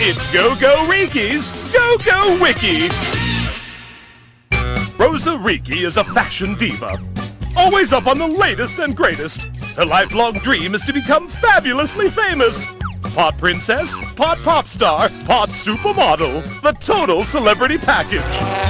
It's Go Go Riki's Go Go Wiki. Rosa Riki is a fashion diva, always up on the latest and greatest. Her lifelong dream is to become fabulously famous. Pot princess, pot pop star, pot supermodel, the total celebrity package.